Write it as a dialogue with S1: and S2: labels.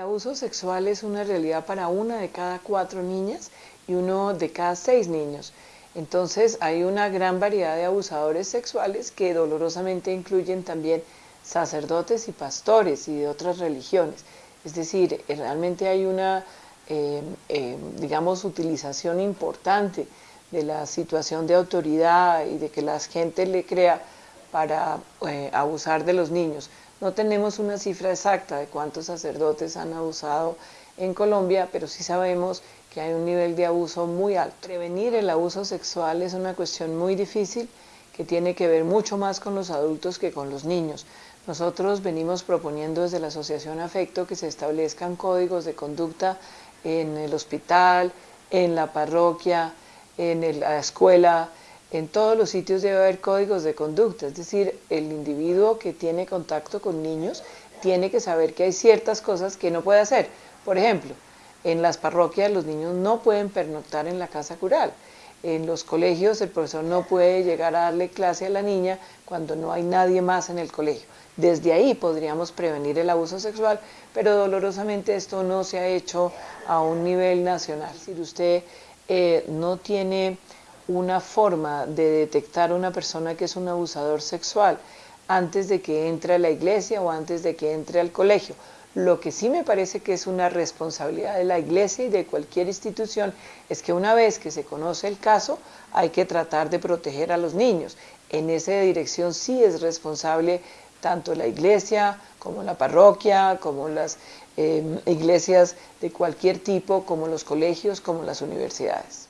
S1: abuso sexual es una realidad para una de cada cuatro niñas y uno de cada seis niños. Entonces hay una gran variedad de abusadores sexuales que dolorosamente incluyen también sacerdotes y pastores y de otras religiones. Es decir, eh, realmente hay una, eh, eh, digamos, utilización importante de la situación de autoridad y de que la gente le crea para abusar de los niños. No tenemos una cifra exacta de cuántos sacerdotes han abusado en Colombia, pero sí sabemos que hay un nivel de abuso muy alto. Prevenir el abuso sexual es una cuestión muy difícil que tiene que ver mucho más con los adultos que con los niños. Nosotros venimos proponiendo desde la Asociación Afecto que se establezcan códigos de conducta en el hospital, en la parroquia, en la escuela, en todos los sitios debe haber códigos de conducta, es decir, el individuo que tiene contacto con niños tiene que saber que hay ciertas cosas que no puede hacer. Por ejemplo, en las parroquias los niños no pueden pernoctar en la casa cural. En los colegios el profesor no puede llegar a darle clase a la niña cuando no hay nadie más en el colegio. Desde ahí podríamos prevenir el abuso sexual, pero dolorosamente esto no se ha hecho a un nivel nacional. Si usted eh, no tiene una forma de detectar a una persona que es un abusador sexual antes de que entre a la iglesia o antes de que entre al colegio, lo que sí me parece que es una responsabilidad de la iglesia y de cualquier institución es que una vez que se conoce el caso hay que tratar de proteger a los niños. En esa dirección sí es responsable tanto la iglesia como la parroquia, como las eh, iglesias de cualquier tipo, como los colegios, como las universidades.